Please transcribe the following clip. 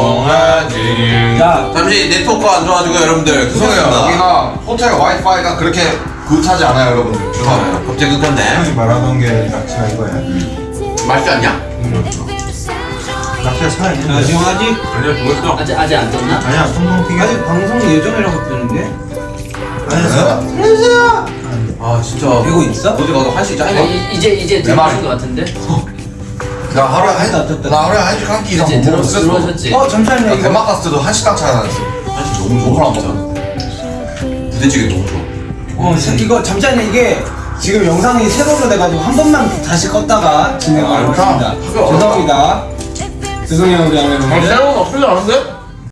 얼덕송하지 야 잠시 네트워크가 안 좋아가지고 여러분들 죄송해요 죄송합니다 여기가 호텔 와이파이가 그렇게 굿하지 않아요 여러분들 죄송해요 갑자기 끊겼네 말하던 게 낙지가 이거야. 맛있지 않냐? 낙지가 살아있는 야, 지금 아직 아니야 죽었어 아직 아직 안 떴나? 아니야, 튀겨. 아직 방송 예정이라고 뜨는데 아니야. 아 진짜 되고 있어? 어디 가도 아니 짱이야 이- 이제 이제 말이. 들어오신 것 같은데? 나 하루에 한. 나 하루에 한끼 이상 못 들어 들어오셨지? 어. 잠시만요 이거. 갔을 때도 한식당 차이 나왔어. 한식 너무 좋아. 진짜 부대찌개 너무 좋아. 어 자, 이거 잠시만요 이게 지금 영상이 세로로 돼가지고 한 번만 다시 껐다가 진행을 아, 하겠습니다. 죄송합니다. 죄송해요 우리 아 여러분들. 새로운 없지 않은데?